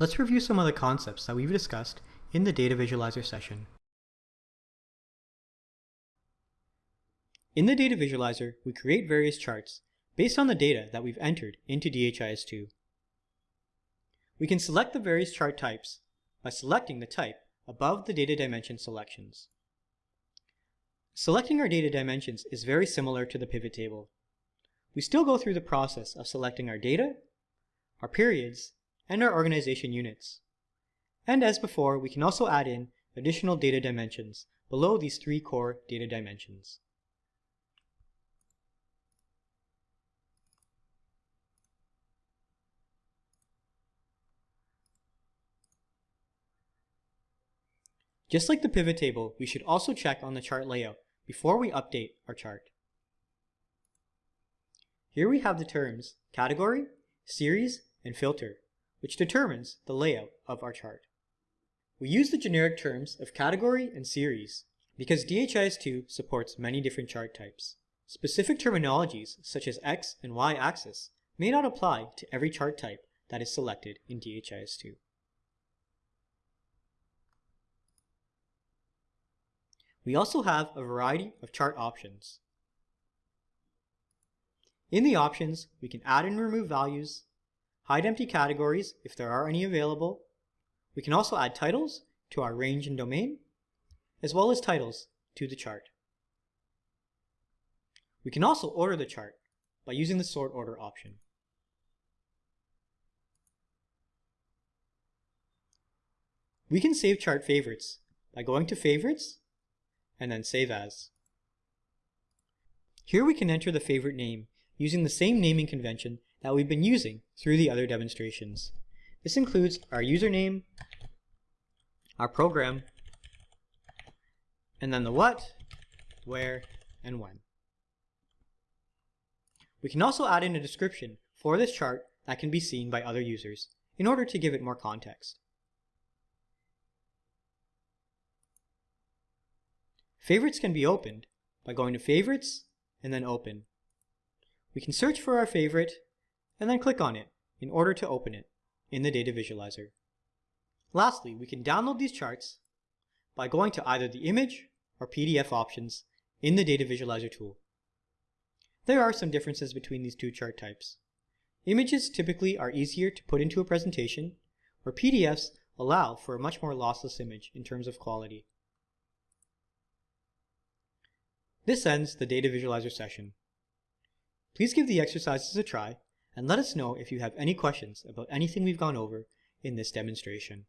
Let's review some of the concepts that we've discussed in the Data Visualizer session. In the Data Visualizer, we create various charts based on the data that we've entered into DHIS2. We can select the various chart types by selecting the type above the data dimension selections. Selecting our data dimensions is very similar to the pivot table. We still go through the process of selecting our data, our periods, and our organization units. And as before, we can also add in additional data dimensions below these three core data dimensions. Just like the pivot table, we should also check on the chart layout before we update our chart. Here we have the terms category, series, and filter, which determines the layout of our chart. We use the generic terms of category and series because DHIS2 supports many different chart types. Specific terminologies such as X and Y axis may not apply to every chart type that is selected in DHIS2. We also have a variety of chart options. In the options, we can add and remove values, hide empty categories if there are any available. We can also add titles to our range and domain, as well as titles to the chart. We can also order the chart by using the sort order option. We can save chart favorites by going to favorites and then save as. Here we can enter the favorite name using the same naming convention that we've been using through the other demonstrations. This includes our username, our program, and then the what, where, and when. We can also add in a description for this chart that can be seen by other users in order to give it more context. Favorites can be opened by going to Favorites and then Open. We can search for our favorite and then click on it in order to open it in the Data Visualizer. Lastly, we can download these charts by going to either the image or PDF options in the Data Visualizer tool. There are some differences between these two chart types. Images typically are easier to put into a presentation, where PDFs allow for a much more lossless image in terms of quality. This ends the Data Visualizer session. Please give the exercises a try and let us know if you have any questions about anything we've gone over in this demonstration.